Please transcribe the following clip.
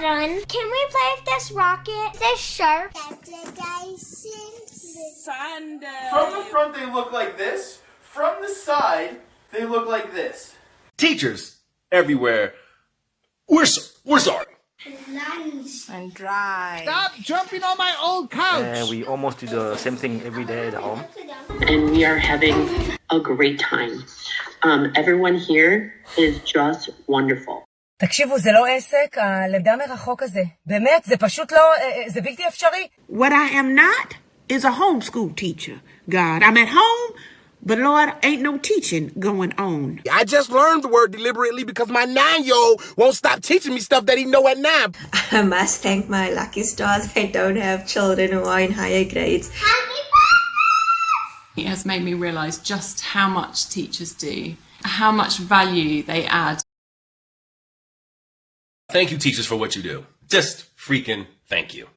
run. Can we play with this rocket? This shark? From the front, they look like this. From the side, they look like this. Teachers everywhere, we're so, we're sorry. And dry. Stop jumping on my old couch. And we almost do the same thing every day at home. and we are having a great time. Um, everyone here is just wonderful. תקשיבו, זה לא עסק, הלמידה מרחוק הזה. באמת, זה פשוט לא, זה בלתי אפשרי. What I am not is a homeschool teacher. God, I'm at home, but Lord, ain't no teaching going on. I just learned the word deliberately because my nine-year-old won't stop teaching me stuff that he know at nine. I must thank my lucky stars I don't have children who are in higher grades. It has made me realise just how much teachers do, how much value they add. Thank you, teachers, for what you do. Just freaking thank you.